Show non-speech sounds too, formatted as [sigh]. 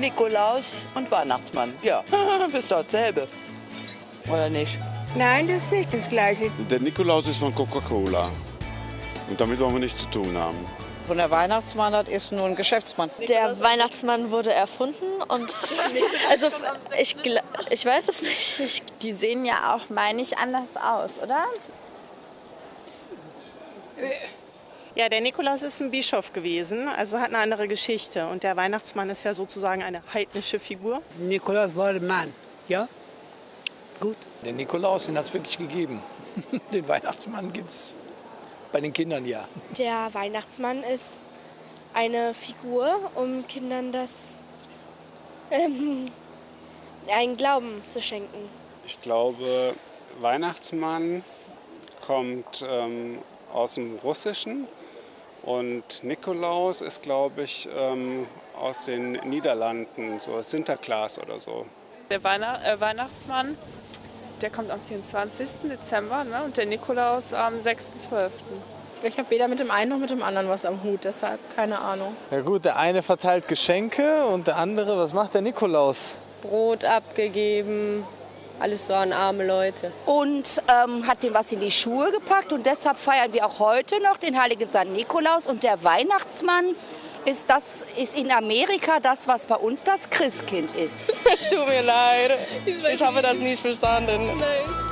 Nikolaus und Weihnachtsmann. Ja, [laughs] bist doch dasselbe. Oder nicht? Nein, das ist nicht das Gleiche. Der Nikolaus ist von Coca-Cola. Und damit wollen wir nichts zu tun haben. Und der Weihnachtsmann, das ist nur ein Geschäftsmann. Der Weihnachtsmann wurde erfunden und [laughs] also ich, ich weiß es nicht. Ich, die sehen ja auch, meine ich, anders aus, oder? Ja, der Nikolaus ist ein Bischof gewesen, also hat eine andere Geschichte. Und der Weihnachtsmann ist ja sozusagen eine heidnische Figur. Nikolaus war ein Mann, ja? Gut. Den Nikolaus, den hat es wirklich gegeben. [laughs] Den Weihnachtsmann gibt es bei den Kindern ja. Der Weihnachtsmann ist eine Figur, um Kindern das ähm, einen Glauben zu schenken. Ich glaube, Weihnachtsmann kommt ähm, aus dem Russischen und Nikolaus ist, glaube ich, ähm, aus den Niederlanden, so Sinterklaas oder so. Der Weihnacht, äh, Weihnachtsmann, der kommt am 24. Dezember ne? und der Nikolaus am 6.12. Ich habe weder mit dem einen noch mit dem anderen was am Hut, deshalb keine Ahnung. Ja gut, der eine verteilt Geschenke und der andere, was macht der Nikolaus? Brot abgegeben, alles so an arme Leute. Und ähm, hat dem was in die Schuhe gepackt und deshalb feiern wir auch heute noch den heiligen Sankt Nikolaus und der Weihnachtsmann ist, das, ist in Amerika das, was bei uns das Christkind ist. [laughs] Es tut mir leid. Ich habe das nicht verstanden. Nein.